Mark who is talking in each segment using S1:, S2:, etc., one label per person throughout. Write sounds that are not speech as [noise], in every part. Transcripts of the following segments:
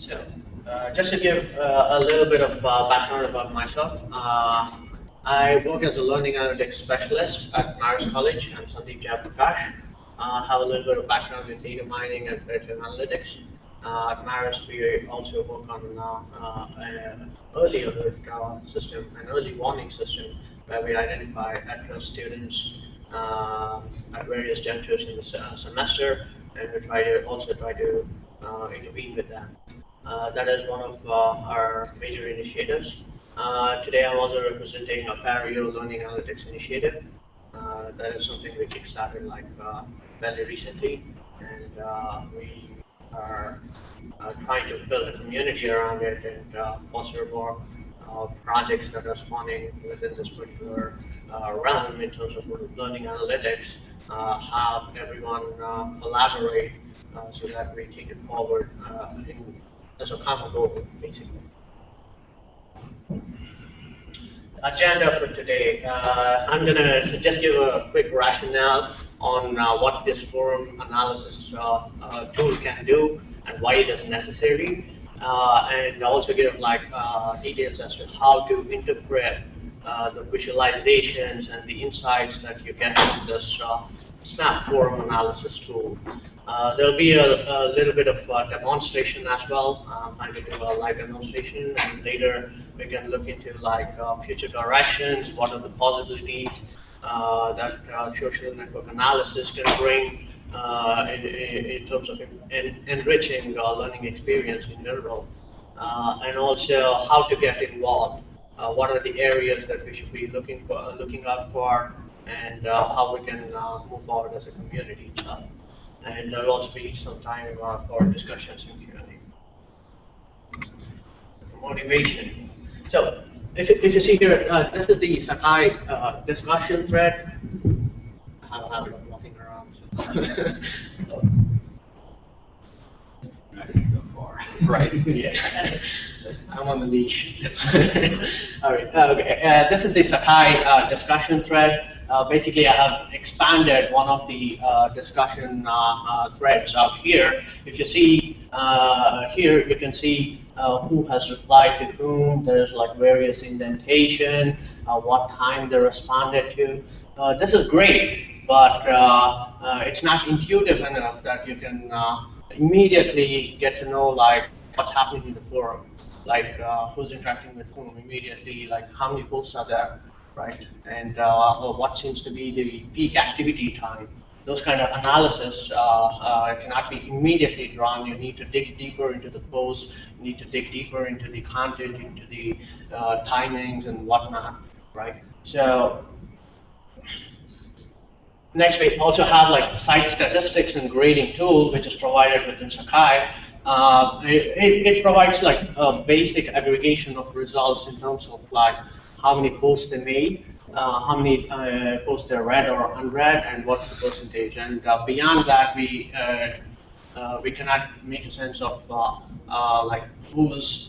S1: So, uh, just to give uh, a little bit of uh, background about myself, uh, I work as a learning analytics specialist at Marist College. I'm Sandeep Jayaprakash. I have a little bit of background in data mining and predictive analytics. Uh, at Marist, we also work on uh, an early alert system, an early warning system, where we identify at-risk students at various junctures in the semester, and we try to also try to intervene with them. Uh, that is one of uh, our major initiatives. Uh, today I'm also representing Apereo Learning Analytics initiative. that is something we kickstarted like very recently, and we are uh, trying to build a community around it and uh, foster more uh, projects that are spawning within this particular realm in terms of learning analytics, have everyone collaborate so that we take it forward in as a common goal, basically. Agenda for today. Uh, I'm going to just give a quick rationale on uh, what this forum analysis uh, uh tool can do and why it is necessary, uh, and also give like uh, details as to how to interpret the visualizations and the insights that you get from this Snap forum analysis tool. Uh, there'll be a, a, little bit of uh, demonstration as well. Um, going to do a live demonstration, and later we can look into like uh, future directions, what are the possibilities uh, that uh, social network analysis can bring in, in, terms of in, enriching learning experience in general, and also how to get involved. what are the areas that we should be looking for, looking out for, and uh, how we can uh, move forward as a community. and there'll also be some time uh, for discussions and Q&A. Motivation. So if, if you see here, uh, this is the Sakai uh, discussion thread. I have a habit of walking around. So. Far. [laughs] Right, yeah. I'm on the leash. [laughs] All right, uh, okay. this is the Sakai discussion thread. Uh, basically I have expanded one of the uh, discussion uh, uh threads out here. If you see uh, here, you can see who has replied to whom. There's like various indentation, what time they responded to. this is great, but it's not intuitive enough that you can immediately get to know like what's happening in the forum, like who's interacting with whom immediately, like how many posts are there right? And uh, what seems to be the peak activity time. Those kind of analysis uh, uh, cannot be immediately drawn. You need to dig deeper into the post. You need to dig deeper into the content, into the uh, timings and whatnot, right? So next we also have like site statistics and grading tool, which is provided within Sakai. Uh, it, it, provides like a basic aggregation of results in terms of like how many posts they made, uh, how many uh, posts they read or unread, and what's the percentage. And uh, beyond that, we uh, uh, we cannot make a sense of uh, like who's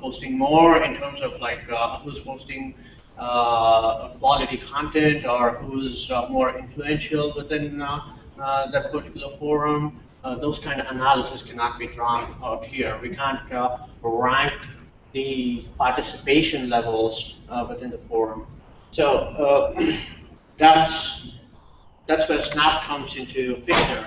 S1: posting more in terms of like who's posting quality content or who's more influential within that particular forum. those kind of analysis cannot be drawn out here. We can't rank the participation levels uh, within the forum. So uh, [clears throat] that's that's where SNAP comes into picture.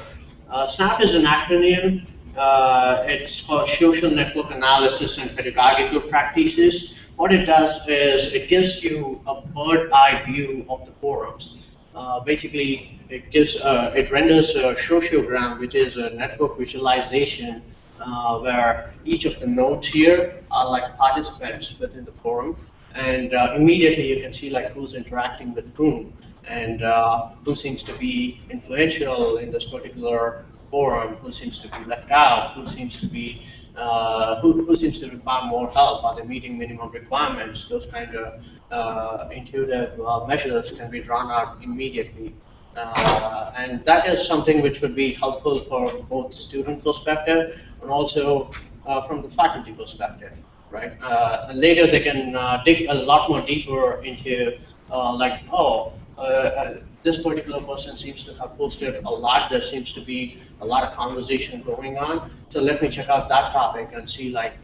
S1: Uh, SNAP is an acronym. Uh, it's for Social Network Analysis and Pedagogical Practices. What it does is it gives you a bird eye view of the forums. Uh, basically, it gives uh, it renders a sociogram, which is a network visualization uh, where each of the nodes here are like participants within the forum, and uh, immediately you can see like who's interacting with whom, and uh, who seems to be influential in this particular forum, who seems to be left out, who seems to be uh, who, who seems to require more help, are they meeting minimum requirements? Those kind of uh, intuitive uh, measures can be drawn out immediately. Uh, and that is something which would be helpful for both student perspective and also uh, from the faculty perspective, right? Uh, later they can uh, dig a lot more deeper into uh, like, oh, uh, this particular person seems to have posted a lot. There seems to be a lot of conversation going on. So let me check out that topic and see like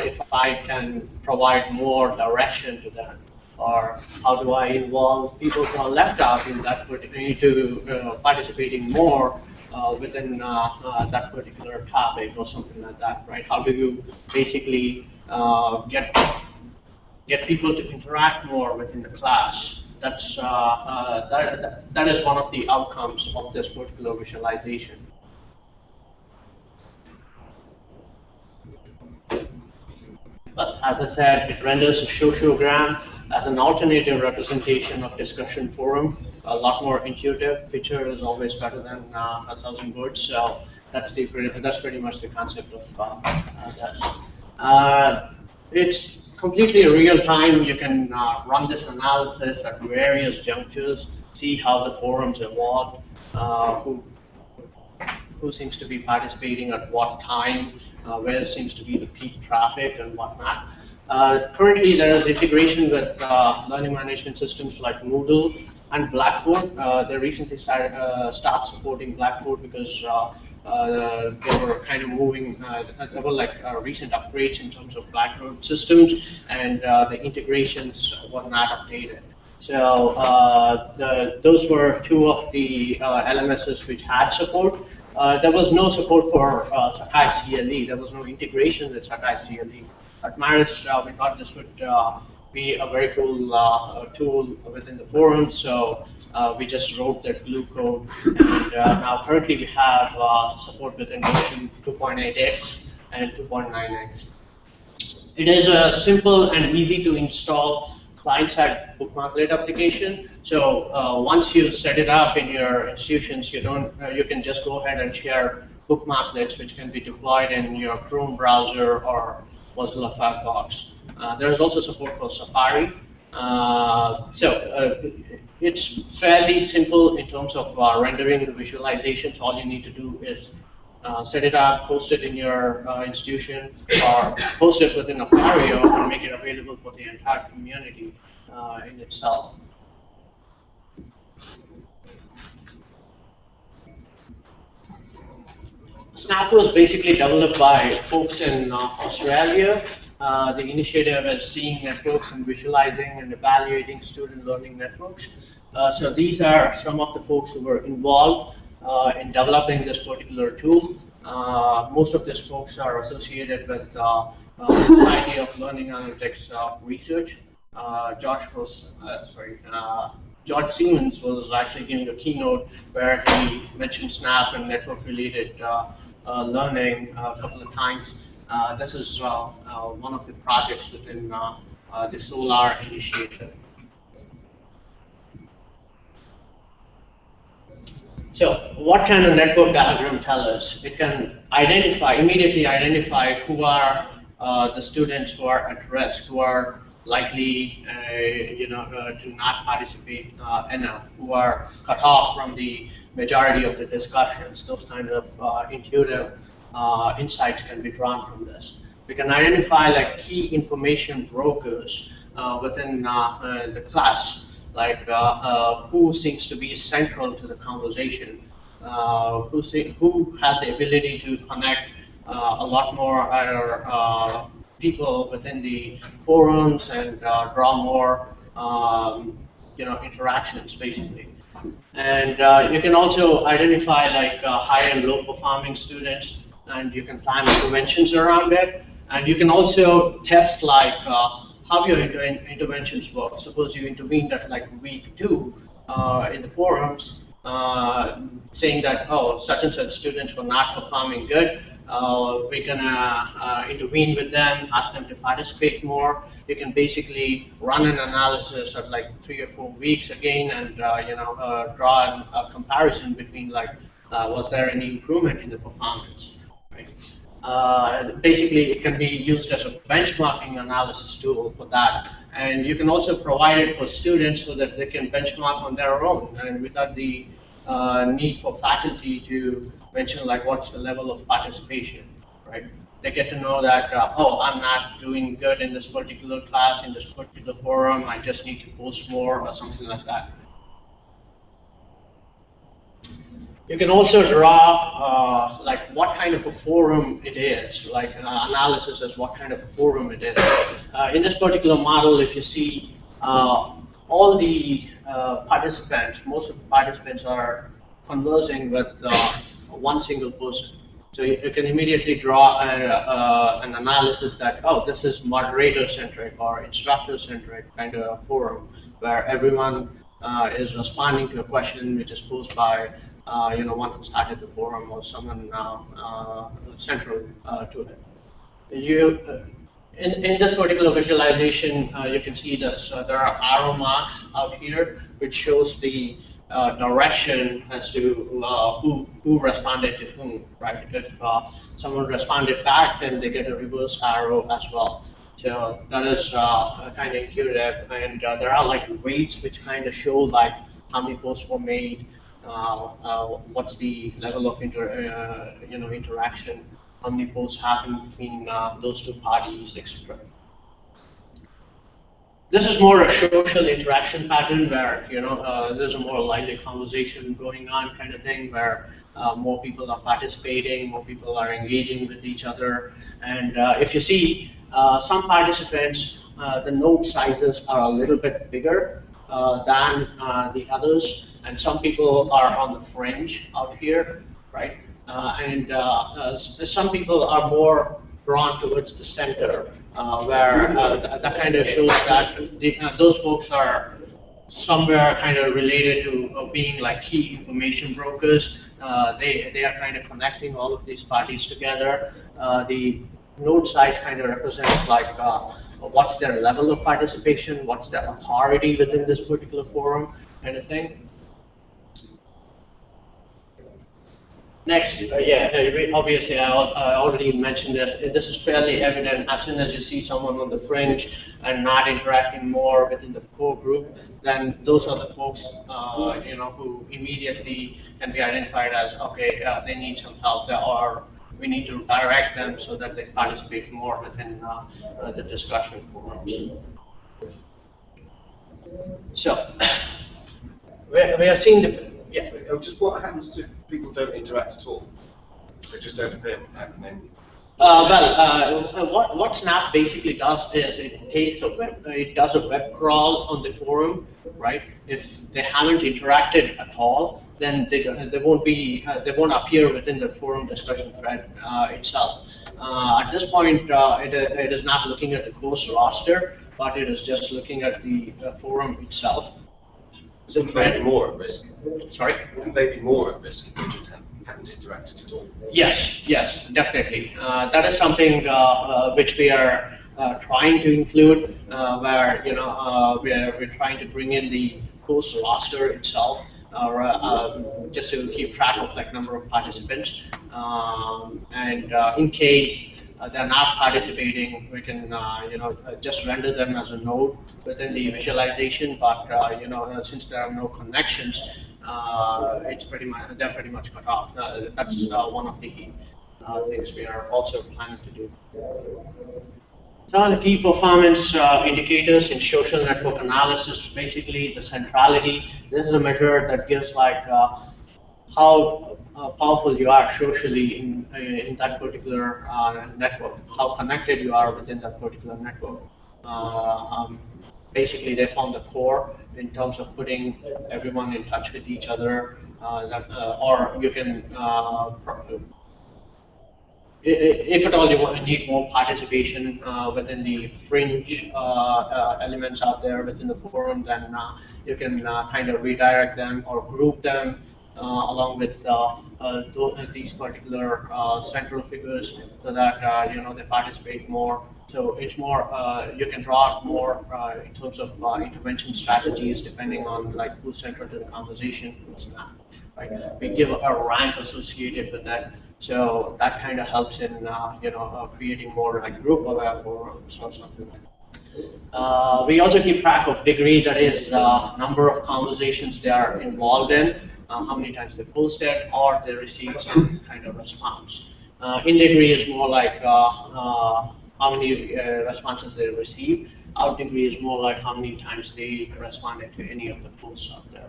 S1: if I can provide more direction to them or how do I involve people who are left out in that particular, into uh, participating more uh, within uh, that particular topic or something like that, right? How do you basically get get people to interact more within the class? That's uh, that, that is one of the outcomes of this particular visualization. But as I said, it renders a sociogram as an alternative representation of discussion forum, a lot more intuitive. Picture is always better than uh, a thousand words, so that's the that's pretty much the concept of uh, uh, that. Uh, it's completely real time. You can uh, run this analysis at various junctures, see how the forums evolved, uh, who who seems to be participating at what time, where seems to be the peak traffic and whatnot. Uh, currently, there is integration with uh, learning management systems like Moodle and Blackboard. Uh, they recently started uh, stopped supporting Blackboard because uh, uh, they were kind of moving. there were like recent upgrades in terms of Blackboard systems, and the integrations were not updated. So the, those were two of the LMSs which had support. there was no support for Sakai CLE. There was no integration with Sakai CLE at Marist, uh, we thought this would uh, be a very cool uh, tool within the forum, so uh, we just wrote that glue code. And uh, now currently we have uh, support within version 2.8x and 2.9x. It is a simple and easy to install client-side bookmarklet application. So once you set it up in your institutions, you don't you can just go ahead and share bookmarklets, which can be deployed in your Chrome browser or Mozilla Firefox. Uh, there is also support for Safari. Uh, so uh, it's fairly simple in terms of uh, rendering the visualizations. All you need to do is uh, set it up, post it in your uh, institution, or post it within Apereo and make it available for the entire community in itself. Snap was basically developed by folks in uh, Australia. Uh, the initiative is seeing networks and visualizing and evaluating student learning networks. Uh, so these are some of the folks who were involved uh, in developing this particular tool. Uh, most of these folks are associated with uh, Society of Learning Analytics research. Josh was, sorry, George Siemens was actually giving a keynote where he mentioned Snap and network-related uh, learning uh, a couple of times. Uh, this is one of the projects within the Solar initiative. So what can a network diagram tell us? It can identify, immediately identify who are uh, the students who are at risk, who are likely, uh, you know, uh, to not participate enough, who are cut off from the majority of the discussions. Those kind of uh, intuitive uh, insights can be drawn from this. We can identify like key information brokers uh, within uh, uh, the class, like uh, who seems to be central to the conversation, who, see, who has the ability to connect a lot more people within the forums and draw more um, you know, interactions, basically. And uh, you can also identify like uh, high and low performing students, and you can plan interventions around it. And you can also test like uh, how your inter interventions work. Suppose you intervened at like week two uh, in the forums, uh, saying that, oh, such and such students were not performing good uh, we're gonna uh, intervene with them, ask them to participate more. You can basically run an analysis of like three or four weeks again, and uh, you know uh, draw a comparison between like was there any improvement in the performance. Right? Uh, basically, it can be used as a benchmarking analysis tool for that. And you can also provide it for students so that they can benchmark on their own and without the need for faculty to mention like what's the level of participation, right? They get to know that, uh, oh, I'm not doing good in this particular class, in this particular forum, I just need to post more or something like that. You can also draw uh, like what kind of a forum it is, like uh, analysis as what kind of a forum it is. Uh, in this particular model, if you see uh, all the uh, participants, most of the participants are conversing with uh, one single person. So you, you can immediately draw a, an analysis that, oh, this is moderator-centric or instructor-centric kind of forum where everyone is responding to a question which is posed by uh, you know, one who started the forum or someone uh, uh, central to it. You, in, in this particular visualization, you can see this, there are arrow marks out here, which shows the uh, direction as to uh, who who responded to whom, right? If uh, someone responded back, then they get a reverse arrow as well. So that is kind of intuitive, and there are like weights which kind of show like how many posts were made, uh, uh, what's the level of inter, uh, you know, interaction, how many happen between those two parties, etc. This is more a social interaction pattern where you know uh, there's a more lively conversation going on kind of thing where uh, more people are participating, more people are engaging with each other, and uh, if you see some participants, the node sizes are a little bit bigger than the others and some people are on the fringe out here, right? Uh, and uh, uh, some people are more drawn towards the center, uh, where uh, th that kind of shows that the, uh, those folks are somewhere kind of related to being like key information brokers. they, they are kind of connecting all of these parties together. the node size kind of represents like what's their level of participation, what's their authority within this particular forum, kind of thing. Next, uh, yeah, uh, obviously I, I, already mentioned that this is fairly evident as soon as you see someone on the fringe and not interacting more within the core group, then those are the folks, uh, you know, who immediately can be identified as, okay, uh, they need some help or we need to direct them so that they participate more within uh, uh, the discussion forums. So, [coughs] we have seen the yeah.
S2: Just what happens if people don't interact at all? They just don't appear happening.
S1: Uh, well, uh, so what, what Snap basically does is it takes a web, it does a web crawl on the forum, right? If they haven't interacted at all, then they, they won't be uh, they won't appear within the forum discussion thread uh, itself. Uh, at this point, uh, it, it is not looking at the course roster, but it is just looking at the forum itself.
S2: So maybe more at risk.
S1: Sorry?
S2: Wouldn't they be more at risk if just haven't interacted at all?
S1: Yes, yes, definitely. Uh, that is something uh, uh, which we are uh, trying to include, uh, where you know uh, we're, we're trying to bring in the course roster itself, or um, just to keep track of like number of participants, um, and in case uh, they're not participating, we can uh, you know uh, just render them as a node within the visualization. But uh, you know uh, since there are no connections, uh, it's pretty much they're pretty much cut off. that's one of the things we are also planning to do. Some of the key performance indicators in social network analysis, basically the centrality. This is a measure that gives like how uh, powerful you are socially in, uh, in that particular uh, network, how connected you are within that particular network. Um, basically, they found the core in terms of putting everyone in touch with each other, that, or you can if at all you want, need more participation uh, within the fringe uh, uh, elements out there within the forum, then you can kind of redirect them or group them uh, along with uh, uh, these particular central figures so that you know they participate more. So it's more, you can draw more in terms of intervention strategies depending on like who's central to the conversation, who's not. Right? We give a rank associated with that. So that kind of helps in uh, you know uh, creating more like group aware forums or something like. Uh, we also keep track of degree, that is number of conversations they are involved in uh, how many times they posted, or they received some kind of response. Uh, in degree is more like uh, uh, how many uh, responses they received. Out degree is more like how many times they responded to any of the posts out there.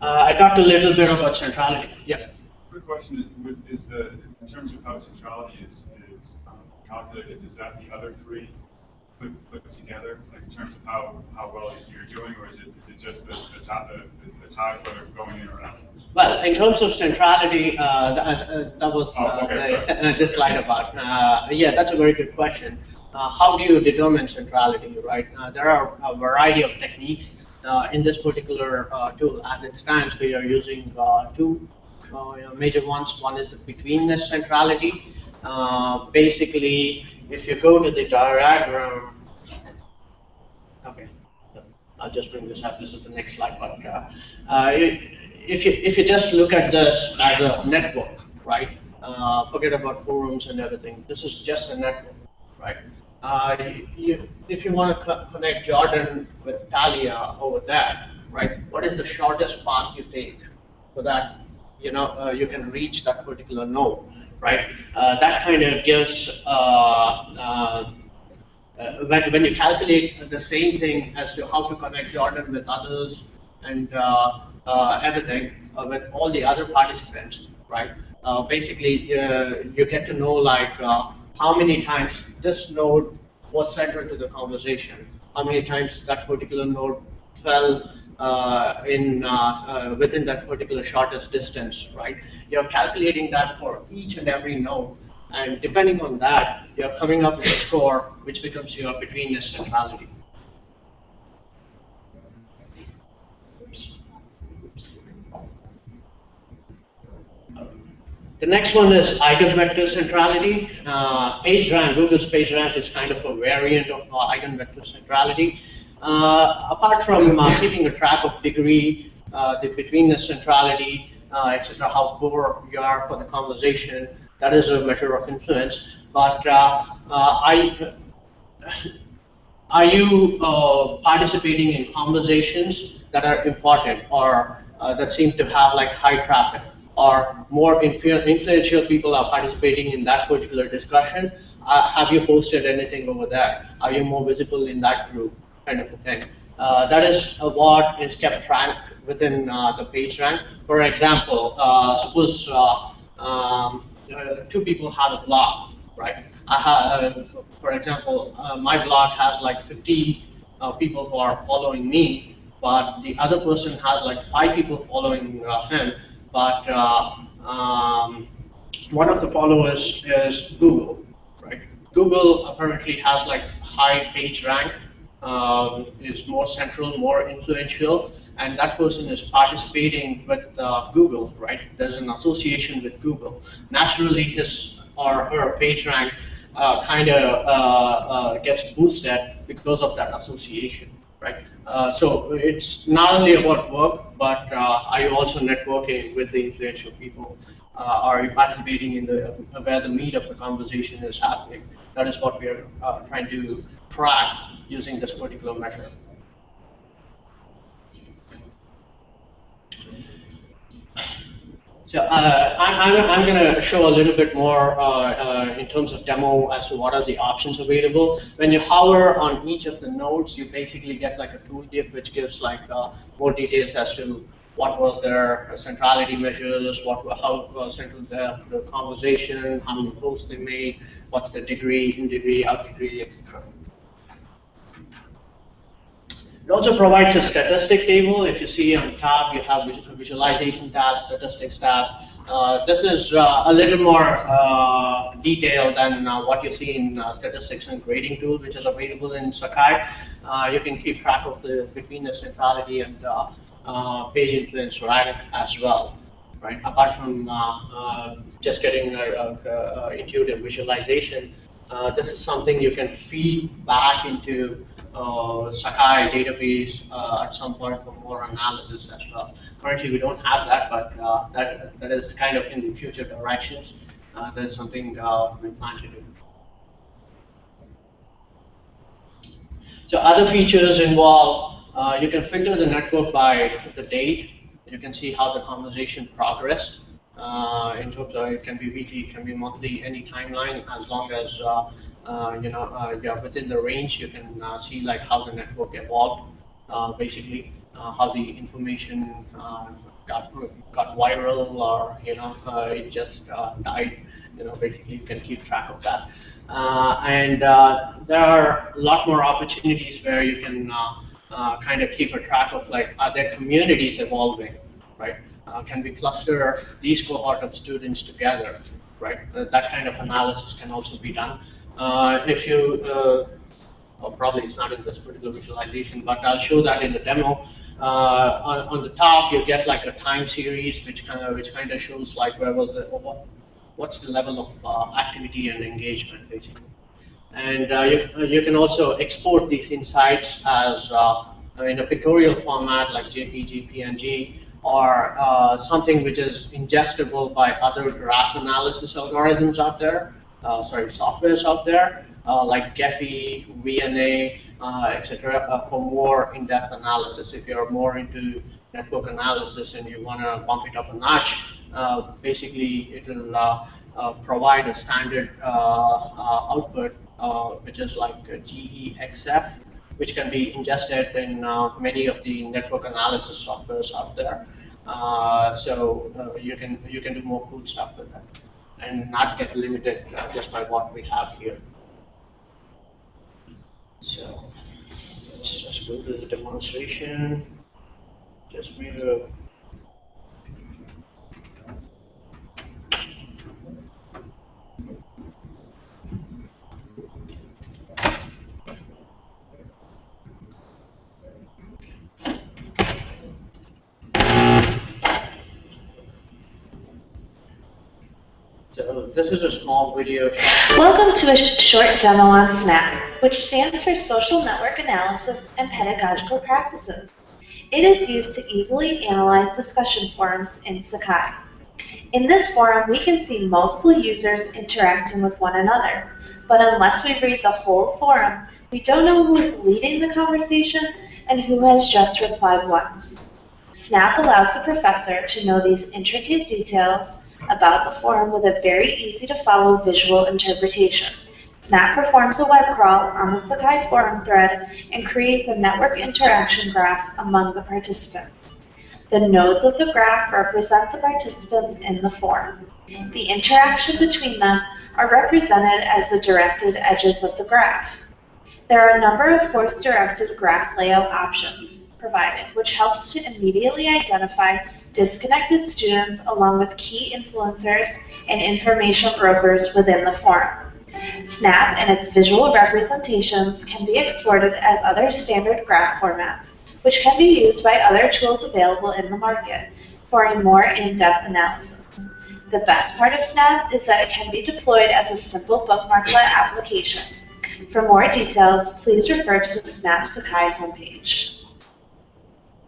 S1: Uh, I talked a little bit about centrality. Yeah.
S3: Quick question, is- is the, in terms of how centrality is, is um, calculated, is that the other three put, put together? Like in terms of how, how well you're doing, or is it, is it just the, the top, the, is the whether going in or out?
S1: Well, in terms of centrality, uh, that, uh, that was
S3: Oh,
S1: uh,
S3: okay,
S1: the, uh, this slide about. Uh, yeah, that's a very good question. Uh, how do you determine centrality, right? Uh, there are a variety of techniques. Uh, in this particular uh, tool, as it stands, we are using uh, two uh, major ones. One is the betweenness centrality. Uh, basically, if you go to the diagram, okay, I'll just bring this up. This is the next slide, but uh, uh, if you if you just look at this as a network, right? Uh, forget about forums and everything. This is just a network, right? Uh, you, if you want to co- connect Jordan with Talia over there, right? What is the shortest path you take so that you know uh, you can reach that particular node, right? Uh, that kind of gives uh, uh, uh, when, when you calculate the same thing as to how to connect Jordan with others and uh, uh, everything with all the other participants, right? Basically, you get to know like how many times this node was central to the conversation, how many times that particular node fell uh, in uh, uh, within that particular shortest distance, right? You're calculating that for each and every node, and depending on that, you're coming up with a score which becomes your betweenness centrality. The next one is eigenvector centrality. Uh, PageRank, Google's PageRank is kind of a variant of uh, eigenvector centrality. Uh, apart from uh, keeping a track of degree, uh, the betweenness centrality, etc., how core you are for the conversation, that is a measure of influence. But I, are you participating in conversations that are important or that seem to have like high traffic? Or more influ- influential people are participating in that particular discussion? Uh, have you posted anything over there? Are you more visible in that group? Kind of a thing. Uh, that is what is kept track within uh, the page rank. For example, uh, suppose uh, um, two people have a blog, right? I have, uh, for example, uh, my blog has like 50 uh, people who are following me, but the other person has like five people following him, but um, one of the followers is Google, right? Google apparently has like high page rank, um, is more central, more influential, and that person is participating with uh, Google, right? There's an association with Google. Naturally, his or her page rank uh, kind of uh, uh, gets boosted because of that association, right? Uh, so it's not only about work, but uh, are you also networking with the influential people? Uh, are participating in the where the meat of the conversation is happening? That is what we are uh, trying to track using this particular measure. So uh, I'm, I'm, I'm going to show a little bit more uh, uh, in terms of demo as to what are the options available. When you hover on each of the nodes, you basically get like a tooltip which gives like uh, more details as to what was their centrality measures, what how was central the, the conversation, how many posts they made, what's the degree, in degree, out degree, etc. It also provides a statistic table. If you see on top, you have vis- visualization tab, statistics tab. Uh, this is uh, a little more uh, detailed than uh, what you see in uh, statistics and grading tool, which is available in Sakai. Uh, you can keep track of the betweenness centrality and uh, uh, page influence rank as well, right? Apart from uh, uh, just getting a, intuitive visualization, uh, this is something you can feed back into uh, Sakai database uh, at some point for more analysis as well. Currently, we don't have that, but uh, that that is kind of in the future directions. Uh, that is something uh, we plan to do. So other features involve uh, you can filter the network by the date. You can see how the conversation progressed. Uh, in terms of it can be weekly, it can be monthly, any timeline, as long as uh, uh, you know you're within the range. You can see like how the network evolved, basically how the information got got viral or you know it just died. You know, basically you can keep track of that. Uh, and uh, there are a lot more opportunities where you can uh, Uh, kind of keep a track of like are there communities evolving, right? Uh, can we cluster these cohort of students together, right? Uh, that kind of analysis can also be done. if you or probably it's not in this particular visualization, but I'll show that in the demo. Uh, on, on, the top, you get like a time series, which kind of which kind of shows like where was the what, what's the level of uh, activity and engagement basically. And uh, you, you can also export these insights as uh, in a pictorial format like JPG, PNG, or uh, something which is ingestible by other graph analysis algorithms out there, uh, sorry, softwares out there, like Gephi, VNA, uh, etc., uh, for more in-depth analysis. If you're more into network analysis and you want to bump it up a notch, uh, basically it will uh, uh, provide a standard uh, output, which is like GEXF, which can be ingested in uh, many of the network analysis softwares out there. Uh, so uh, you can you can do more cool stuff with that, and not get limited just by what we have here. So let's just go to the demonstration. Just made a this is a small video.
S4: Welcome to a short demo on SNAP, which stands for Social Network Analysis and Pedagogical Practices. It is used to easily analyze discussion forums in Sakai. In this forum, we can see multiple users interacting with one another, but unless we read the whole forum, we don't know who is leading the conversation and who has just replied once. SNAP allows the professor to know these intricate details about the forum with a very easy to follow visual interpretation. Snap performs a web crawl on the Sakai forum thread and creates a network interaction graph among the participants. The nodes of the graph represent the participants in the forum. The interaction between them are represented as the directed edges of the graph. There are a number of force-directed graph layout options provided, which helps to immediately identify disconnected students along with key influencers and information brokers within the forum. Snap and its visual representations can be exported as other standard graph formats, which can be used by other tools available in the market for a more in-depth analysis. The best part of Snap is that it can be deployed as a simple bookmarklet application. For more details, please refer to the Snap Sakai homepage.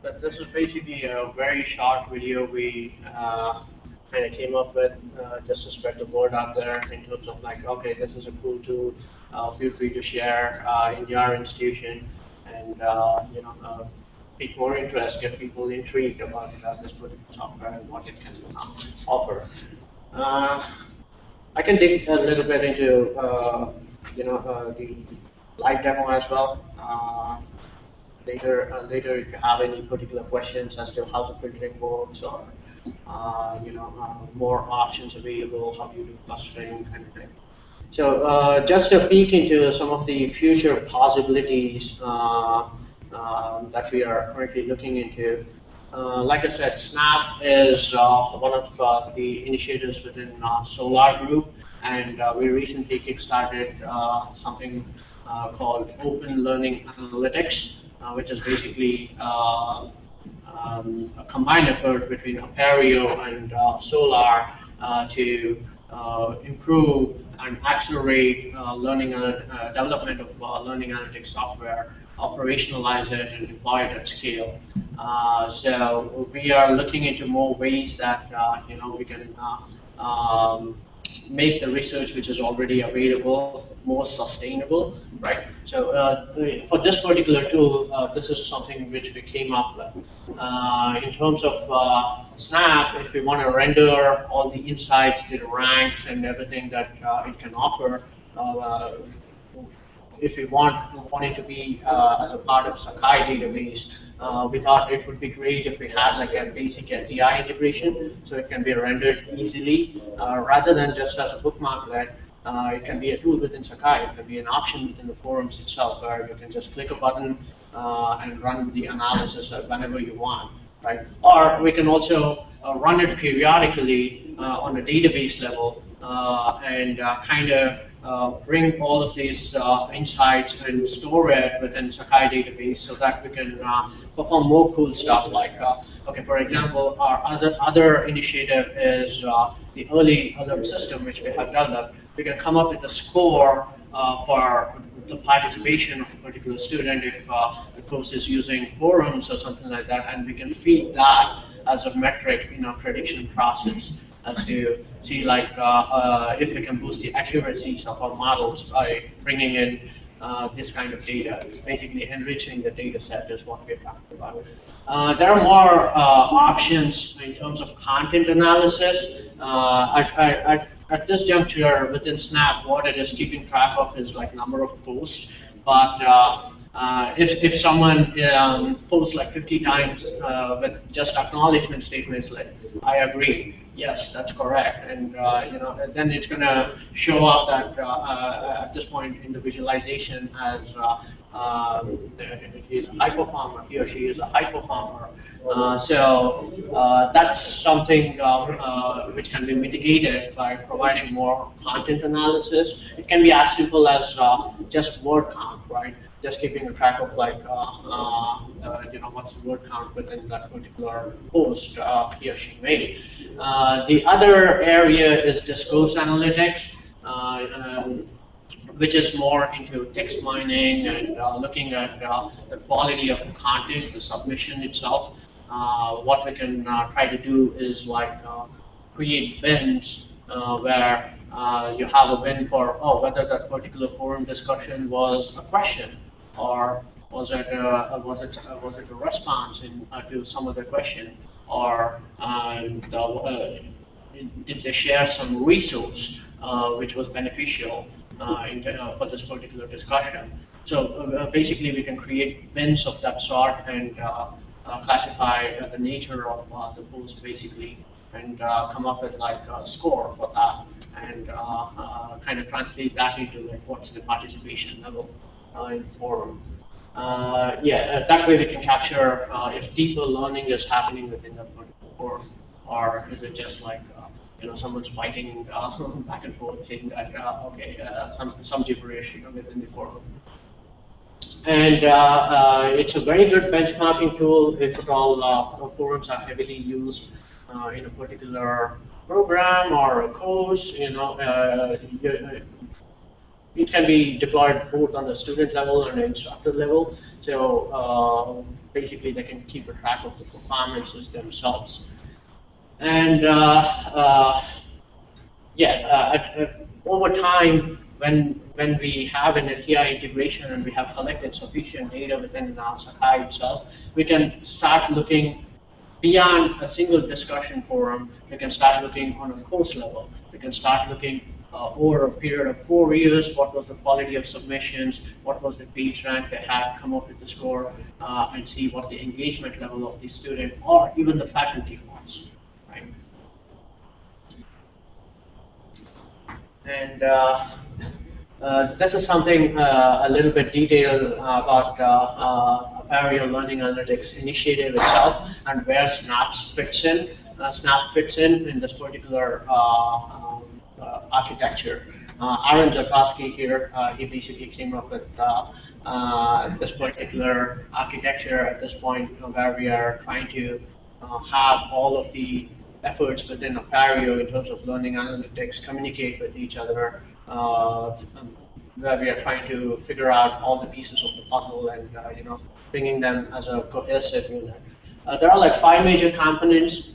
S1: But this is basically a very short video we uh, kind of came up with uh, just to spread the word out there in terms of like, okay, this is a cool tool. Uh, feel free to share uh, in your institution and uh, you know uh, pique more interest, get people intrigued about this particular software and what it can offer. I can dig a little bit into you know the live demo as well later uh, later if you have any particular questions as to how the filtering works or uh, you know uh, more options available, how you do clustering kind of thing. So uh, just a peek into some of the future possibilities uh, uh, that we are currently looking into. like I said, SNAP is one of the initiatives within Solar Group, and we recently kickstarted something called Open Learning Analytics. Uh, which is basically uh, um, a combined effort between Apereo and uh, Solar to improve and accelerate learning and development of learning analytics software operationalize it and deploy it at scale. Uh, so we are looking into more ways that uh, you know we can uh, um, make the research which is already available more sustainable, right? So uh, for this particular tool, uh, this is something which we came up with. Uh, in terms of uh, Snap, if we want to render all the insights, the ranks, and everything that uh, it can offer, uh, if we want, want it to be as a part of Sakai database, uh, we thought it would be great if we had like a basic LTI integration, so it can be rendered easily, uh, rather than just as a bookmarklet. Uh, it can be a tool within Sakai. It can be an option within the forums itself, where you can just click a button uh, and run the analysis whenever you want, right? Or we can also uh, run it periodically uh, on a database level uh, and kind of uh, bring all of these uh, insights and store it within Sakai database so that we can uh, perform more cool stuff like, okay, for example, our other, other initiative is the early alert system which we have developed. We can come up with a score for the participation of a particular student if the course is using forums or something like that, and we can feed that as a metric in our prediction process as to see like uh, uh, if we can boost the accuracies of our models by bringing in uh, this kind of data. It's basically enriching the data set is what we're talking about. Uh, there are more uh, options in terms of content analysis. Uh, at, at, at, this juncture within Snap, what it is keeping track of is like number of posts. But uh, uh, if, if someone um, posts like 50 times uh, with just acknowledgement statements like, I agree, yes, that's correct, and uh, you know, then it's going to show up that uh, uh, at this point in the visualization as um, he's a high performer, he or she is a high performer. so that's something um, which can be mitigated by providing more content analysis. It can be as simple as just word count, right? just keeping a track of like, uh, uh, uh, you know, what's the word count within that particular post he or she made. the other area is discourse analytics. Um, which is more into text mining and uh, looking at uh, the quality of the content, the submission itself. Uh, what we can try to do is like create bins where you have a bin for, oh, whether that particular forum discussion was a question or was it a, uh, was it uh, was it a response in, uh, to some of the question, or uh, did they share some resource uh, which was beneficial uh, Uh, in, uh, for this particular discussion? So uh, basically, we can create bins of that sort and classify the nature of the post basically, and come up with like a score for that, and kind of translate that into like what's the participation level in forum. Uh, yeah, uh, that way we can capture uh, if deeper learning is happening within that course, or is it just like you know someone's fighting [laughs] back and forth saying that okay some some gibberish you know, within the forum. And uh, uh, it's a very good benchmarking tool if at all uh, forums are heavily used in a particular program or a course. You know, it can be deployed both on the student level and the instructor level. So uh, basically, they can keep a track of the performances themselves. And uh, uh, yeah, uh, over time, when when we have an LTI integration and we have collected sufficient data within uh, Sakai itself, we can start looking beyond a single discussion forum. We can start looking on a course level. We can start looking uh, over a period of four years, what was the quality of submissions, what was the page rank they had, come up with the score, uh, and see what the engagement level of the student or even the faculty was? And uh, uh this is something uh, a little bit detailed about uh, Apereo Learning Analytics initiative itself and where SNAPS fits in. SNAP fits in in this particular uh, architecture. Uh, Aaron Zakowski here, uh, he basically came up with this particular architecture at this point where we are trying to have all of the efforts within Apereo in terms of learning analytics communicate with each other, uh, where we are trying to figure out all the pieces of the puzzle and uh, you know bringing them as a cohesive unit. Uh, there are like five major components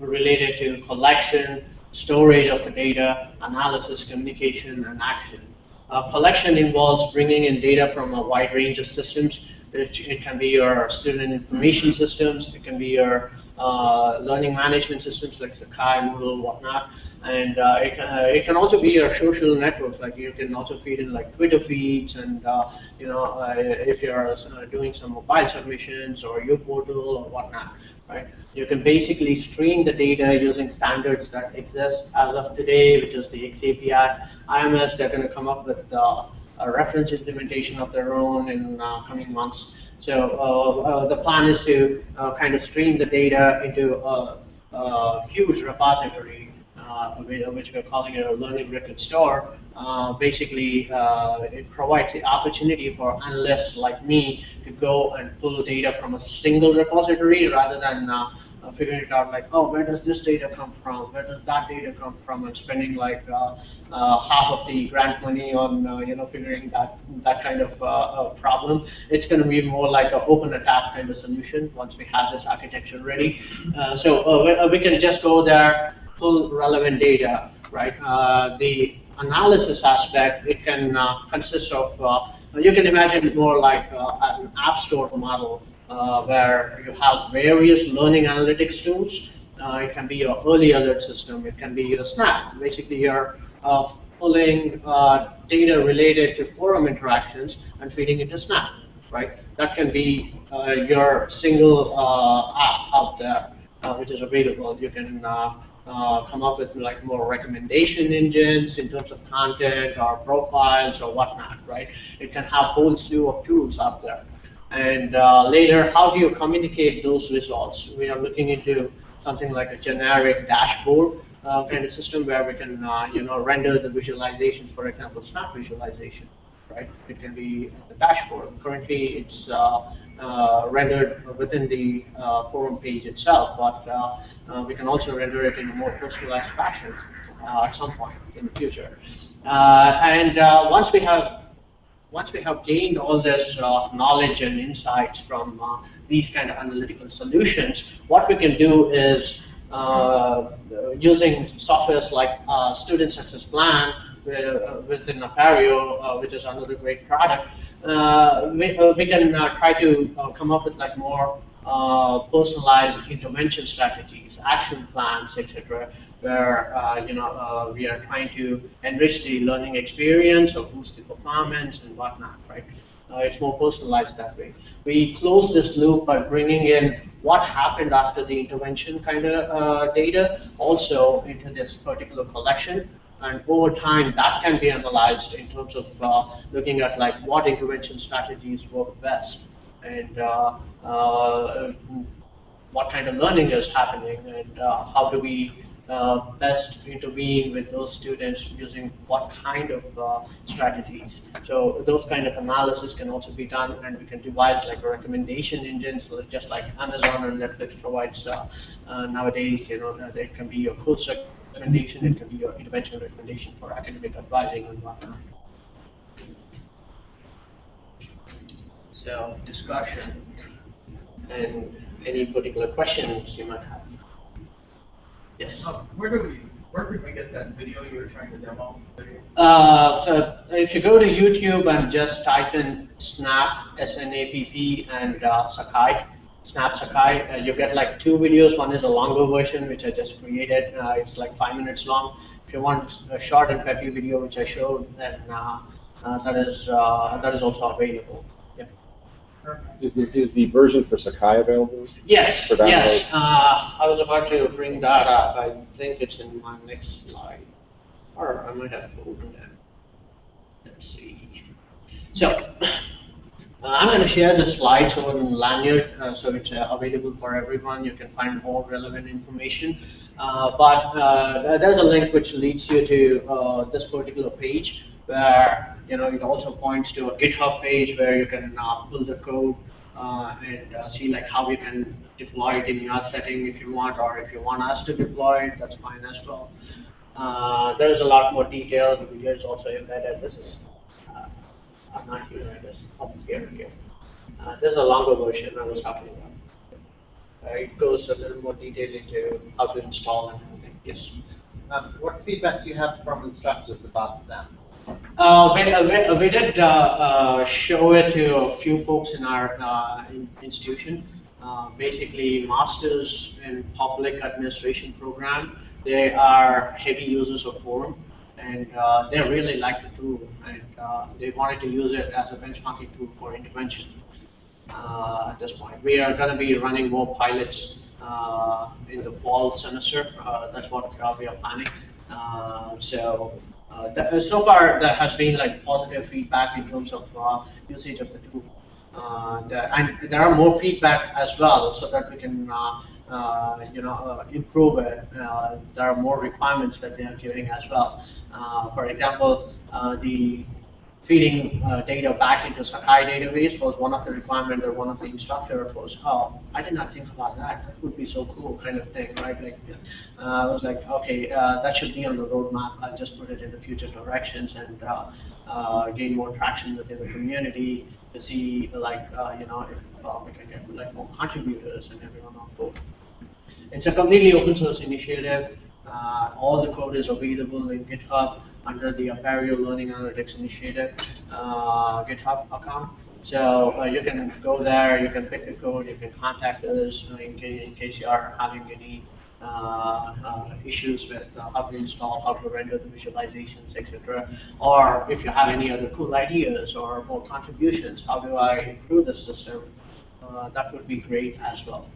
S1: related to collection, storage of the data, analysis, communication, and action. Uh, collection involves bringing in data from a wide range of systems. It, it, can be your student information systems, it can be your uh, learning management systems like Sakai, Moodle, whatnot. And uh, it, uh, it can also be your social networks, like you can also feed in like Twitter feeds and, uh, you know, uh, if you're doing some mobile submissions or your portal or whatnot, right? You can basically stream the data using standards that exist as of today, which is the XAPI. IMS, they're going to come up with a reference implementation of their own in coming months. So uh, uh, the plan is to uh, kind of stream the data into a, a huge repository, which we're calling it a learning record store. Basically, it provides the opportunity for analysts like me to go and pull data from a single repository rather than uh, figuring it out like, oh, where does this data come from? Where does that data come from? And spending like uh, uh, half of the grant money on, uh, you know, figuring that that kind of uh, problem. It's going to be more like an open attack kind of solution once we have this architecture ready. Uh, so we, we, can just go there, pull relevant data, right? the analysis aspect, it can consist of, you can imagine more like an app store model uh, where you have various learning analytics tools. Uh, it can be your early alert system. It can be your SNAPP. Basically, you're uh, pulling uh, data related to forum interactions and feeding it to SNAPP, right? That can be uh, your single uh, app out there, which is available. You can come up with like more recommendation engines in terms of content or profiles or whatnot, right? It can have whole slew of tools out there. And uh, later, how do you communicate those results? We are looking into something like a generic dashboard uh, kind of system where we can, uh, you know, render the visualizations, for example, SNAPP visualization, right? It can be the dashboard. Currently, it's uh, uh, rendered within the uh, forum page itself, but we can also render it in a more personalized fashion at some point in the future. and once we have once we have gained all this uh, knowledge and insights from uh, these kind of analytical solutions, what we can do is uh, using softwares like uh, Student Success Plan uh, within Apereo, uh, which is another great product, we, we, can try to come up with like more personalized intervention strategies, action plans, etc., where uh, you know uh, we are trying to enrich the learning experience or boost the performance and whatnot, right? Uh, it's more personalized that way. We close this loop by bringing in what happened after the intervention kind of uh, data also into this particular collection. And over time, that can be analyzed in terms of uh, looking at like what intervention strategies work best and uh, what kind of learning is happening and how do we uh, best intervene with those students using what kind of uh, strategies. So those kind of analysis can also be done and we can devise like a recommendation engine, so just like Amazon or Netflix provides uh, nowadays, you know, it can be your course recommendation, it can be your intervention recommendation for academic advising and whatnot. So discussion and any particular questions you might have. Yes.
S5: Uh, where do we, where could we get that video you were trying to demo?
S1: Uh, if you go to YouTube and just type in SNAPP, S-N-A-P-P, and uh, Sakai, SNAPP Sakai, uh, you get like two videos. One is a longer version, which I just created. Uh, it's like five minutes long. If you want a short and peppy video, which I showed, then uh, uh, that is that is also available.
S6: Is the, is the version for Sakai available?
S1: Yes,
S6: For download?
S1: yes. Uh, I was about to bring that up. I think it's in my next slide. Or I might have opened it. Let's see. So, uh, I'm going to share the slides on Lanyrd, uh, so it's uh, available for everyone. You can find more relevant information. Uh, but uh, there's a link which leads you to uh, this particular page where you know it also points to a GitHub page where you can uh, pull the code uh, and uh, see like how you can deploy it in your setting if you want, or if you want us to deploy it, that's fine as well. Uh, there's a lot more detail. The video is also embedded. This is uh, I'm not here. I guess oh, here here. Uh, there's a longer version I was talking about. it goes a little more detail into how to install and everything. Yes.
S7: Um, what feedback do you have from instructors about SNAPP?
S1: Uh, we, uh, we, did uh, uh, show it to a few folks in our uh, in institution. uh, basically masters in public administration program. They are heavy users of Forum, and they really like the tool, and they wanted to use it as a benchmarking tool for intervention. At this point, we are going to be running more pilots in the fall semester. That's what we are planning. So. Uh, that, so far, there has been like positive feedback in terms of uh, usage of the tool. Uh, and there are more feedback as well, so that we can, uh, uh, you know, uh, improve it. Uh, there are more requirements that they are giving as well. Uh, for example, uh, the feeding uh, data back into Sakai database was one of the requirements, or one of the instructor was, oh, I did not think about that. That would be so cool, kind of thing, right? Like, uh, I was like, okay, uh, that should be on the roadmap. I'll just put it in the future directions and uh, uh, gain more traction within the community to see, like, uh, you know, if we can get like more contributors and everyone on board. It's a completely open source initiative. All the code is available in GitHub under the Apereo Learning Analytics Initiative uh, GitHub account. So uh, you can go there, you can pick the code, you can contact us in, case, in case you are having any uh, uh, issues with uh, how to install, how to render the visualizations, etc. Or if you have any other cool ideas or more contributions, how do I improve the system? Uh, that would be great as well.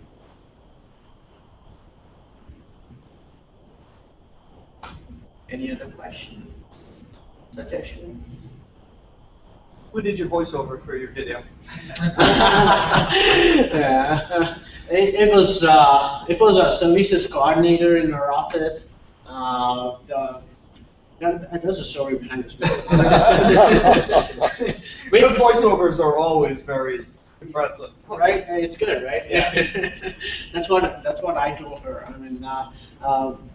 S1: Any other questions, suggestions?
S2: Who did your voiceover for your video? [laughs]
S1: yeah. It, it was uh, it was a services coordinator in our office. Uh, the, that, there's a story behind this. We- [laughs]
S2: Good [laughs] voiceovers are always very impressive.
S1: right? It's good, right? Yeah. that's what that's what I told her. I mean, uh, um,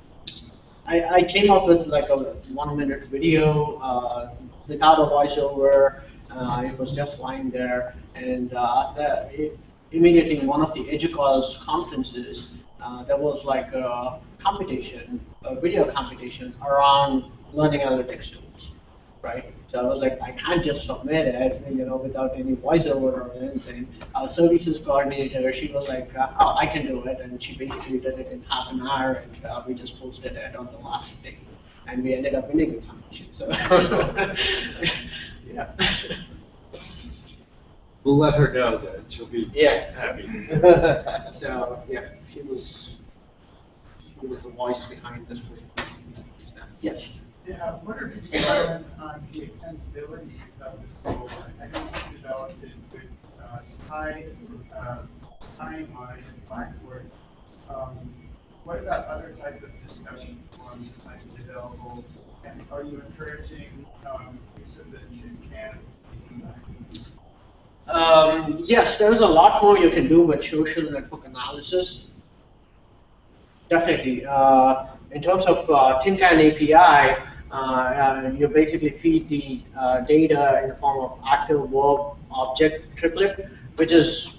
S1: I, I came up with like a one minute video uh, without a voiceover. Uh, it was just lying there, and uh, the, it, immediately in one of the EDUCAUSE conferences, uh, there was like a competition, a video competition around learning analytics tools, right? So I was like, I can't just submit it, you know, without any voiceover or anything. Our services coordinator, she was like, uh, oh, I can do it, and she basically did it in half an hour, and uh, we just posted it on the last day, and we ended up winning the competition. So, [laughs] yeah,
S6: We'll let her know that she'll be
S1: yeah.
S6: happy. [laughs]
S1: So yeah, she was she was the voice behind this. Yes.
S8: Yeah, what are you comment on the extensibility of this tool? I know you developed it with uh, uh, and Blackboard. Um, What about other type of discussion forums that might be available? And are you encouraging um, use of the tin can?
S1: Um, yes, there's a lot more you can do with social network analysis. Definitely. Uh, in terms of uh, Tin API, you basically feed the uh, data in the form of active verb object triplet, which is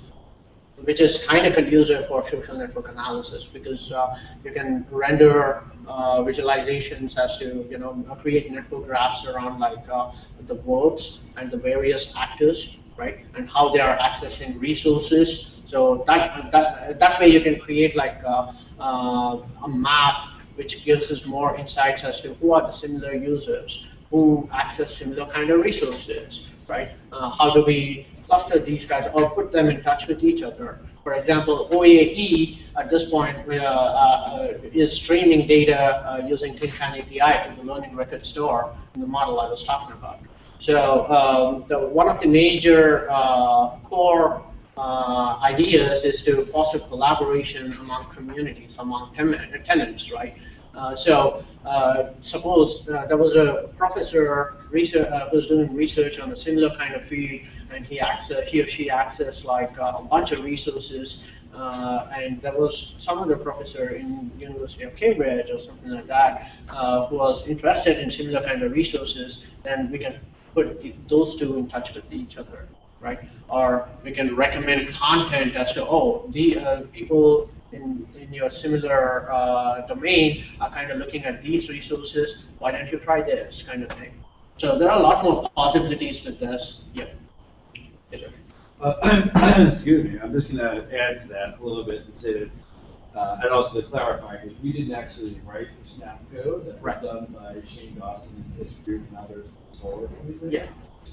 S1: which is kind of conducive for social network analysis because uh, you can render uh, visualizations as to you know create network graphs around like uh, the verbs and the various actors, right, and how they are accessing resources. So that that that way you can create like uh, uh, a map which gives us more insights as to who are the similar users who access similar kind of resources, right? Uh, how do we cluster these guys or put them in touch with each other? For example, OAE at this point uh, uh, is streaming data uh, using Tin Can API to the Learning Record Store in the model I was talking about. So um, the, one of the major uh, core uh, ideas is to foster collaboration among communities, among ten- tenants, right? Uh, so uh, suppose uh, there was a professor research, uh, who was doing research on a similar kind of field, and he access, he or she accessed like uh, a bunch of resources, uh, and there was some other professor in University of Cambridge or something like that uh, who was interested in similar kind of resources, then we can put those two in touch with each other, right? Or we can recommend content as to, oh, the uh, people in, in your similar uh, domain are kind of looking at these resources. Why don't you try this kind of thing? So there are a lot more possibilities with this. Yeah.
S9: Uh, [coughs] Excuse me, I'm just gonna add to that a little bit and say uh, and also to clarify, because we didn't actually write the SNAPP code. That was done by Shane Dawson and his group and others.
S1: Yeah.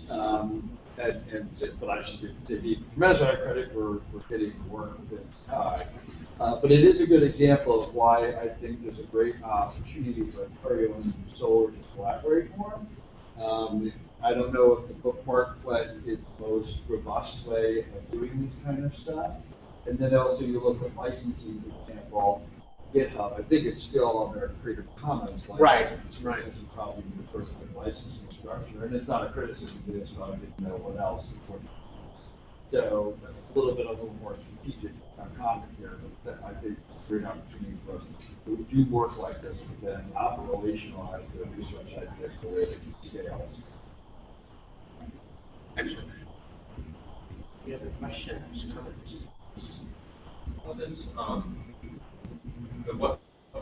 S9: Um, and, and, but I should give, to be tremendous amount of credit for, for getting the work within Sakai. Uh, but it is a good example of why I think there's a great opportunity for Apereo and SoLAR to collaborate more. Um, I don't know if the bookmark flood is the most robust way of doing this kind of stuff. And then also you look at licensing, for example, GitHub, I think it's still on their Creative Commons
S1: Right,
S9: license.
S1: right.
S9: This is probably the first licensing structure, and it's not a criticism to this, but I didn't know what else. So, a little bit of a more strategic uh, comment here, but that I think there's an opportunity for us to do work like this, but then operationalize the research ideas the way that it scales.
S1: Excellent. Any other questions, comments?
S10: Well, this, um, the what,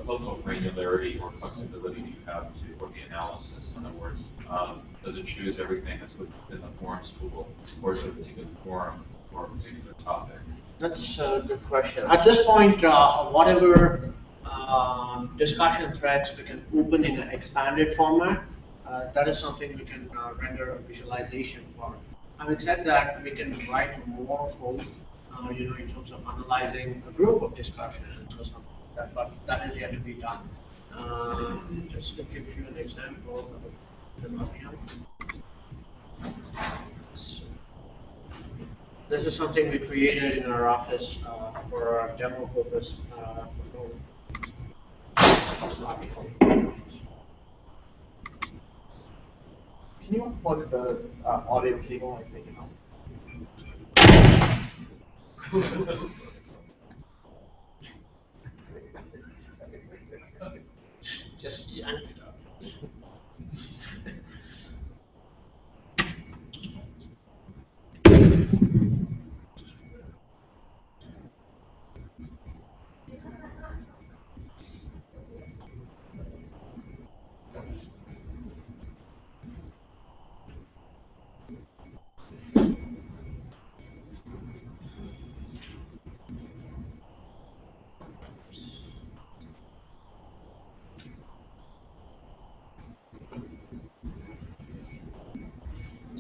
S10: level of granularity or flexibility do you have to, for the analysis? In other words, um, does it choose everything that's within the forums tool, or is it a particular forum or a particular topic?
S1: That's a good question. At this point, uh, whatever um, discussion threads we can open in an expanded format, uh, that is something we can uh, render a visualization for. Having said that, we can write more code, uh, you know, in terms of analyzing a group of discussions so something that, but that is yet to be done. Uh, Just to give you an example of the Mavium. This is something we created in our office uh, for our demo purpose. uh,
S5: Can you unplug the uh, audio cable? I think it's.
S1: Just yank it up.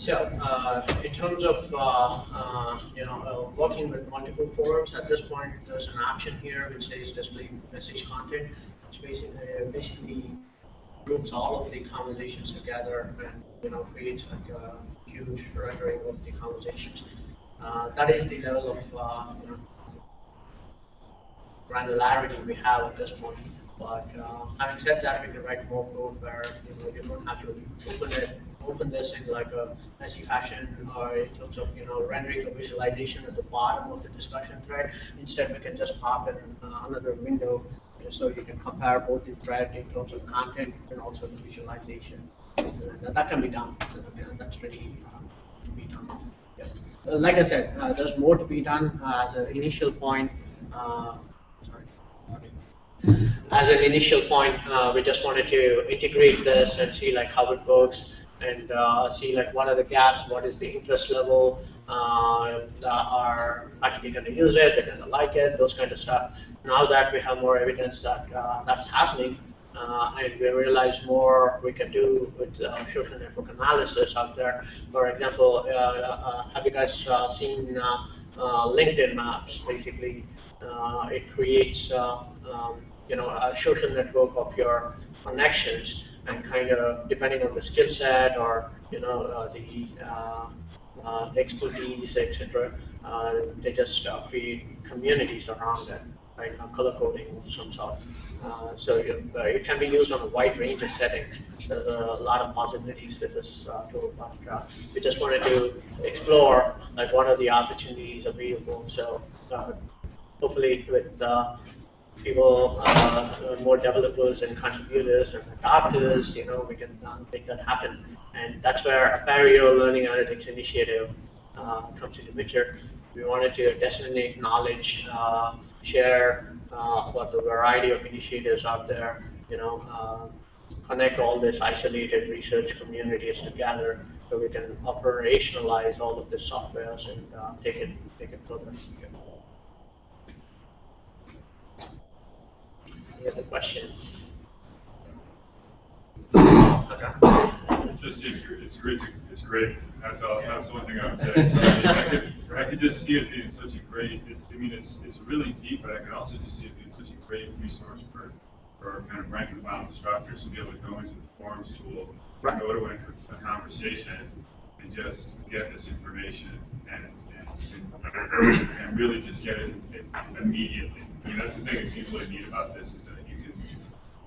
S1: So, uh, in terms of, uh, uh, you know, uh, working with multiple forums, at this point, there's an option here which says display message content. Which basically, uh, basically groups all of the conversations together and, you know, creates like a huge rendering of the conversations. Uh, that is the level of, you know, granularity we have at this point. But having said that, we can write more code where you know you don't have to open it, open this in like a messy fashion or in terms of you know rendering a visualization at the bottom of the discussion thread. Instead, we can just pop in uh, another window so you can compare both the thread in terms of content and also the visualization. And that, that can be done. And that's ready uh, to be done. Yeah. Uh, Like I said, uh, there's more to be done uh, as an initial point. Uh, sorry. As an initial point, uh, we just wanted to integrate this and see like how it works and uh, see like what are the gaps, what is the interest level, uh, are actually going to use it, they're going to like it, those kind of stuff. Now that we have more evidence that uh, that's happening, uh, and we realize more we can do with uh, social network analysis out there. For example, uh, have you guys seen LinkedIn Maps? Basically, it creates um, you know a social network of your connections, and kind of depending on the skill set or you know uh, the uh, uh, expertise, etc. Uh, they just uh, create communities around it, right? Uh, color coding of some sort. So you, it can be used on a wide range of settings. There's a lot of possibilities with this tool, but we just wanted to explore like what are the opportunities available. So hopefully with uh, people, uh, more developers and contributors and adopters, you know, we can uh, make that happen. And that's where Apereo Learning Analytics Initiative uh, comes into picture. We wanted to disseminate knowledge, uh, share uh, about the variety of initiatives out there, you know, uh, connect all these isolated research communities together so we can operationalize all of the softwares and take it, take it further. Any other questions?
S3: It's just, it's great, it's great, that's all, that's the one thing I would say. I could, I could just see it being such a great, it's, I mean, it's, it's really deep, but I can also just see it being such a great resource for, for kind of rank and file instructors to be able to go into the forums tool,
S1: Right.
S3: go to a, a conversation, and just get this information and, and, and really just get it immediately. I mean, that's the thing that seems really neat about this, is that you can,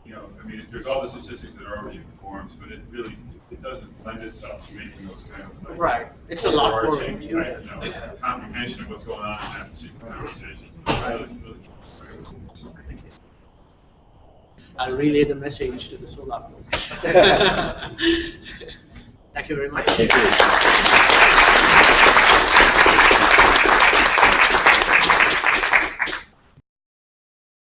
S3: you know, I mean, there's all the statistics that are already in the forms, but it really, it doesn't lend itself to making those kind of like.
S1: Right. It's a lot more
S3: overarching,
S1: intuitive.
S3: right, you know, Comprehension of what's going on in that particular conversation. So it's really, really great.
S1: I'll relay the message to the SoLAR folks. [laughs] [laughs] Thank you very much.
S6: Thank you.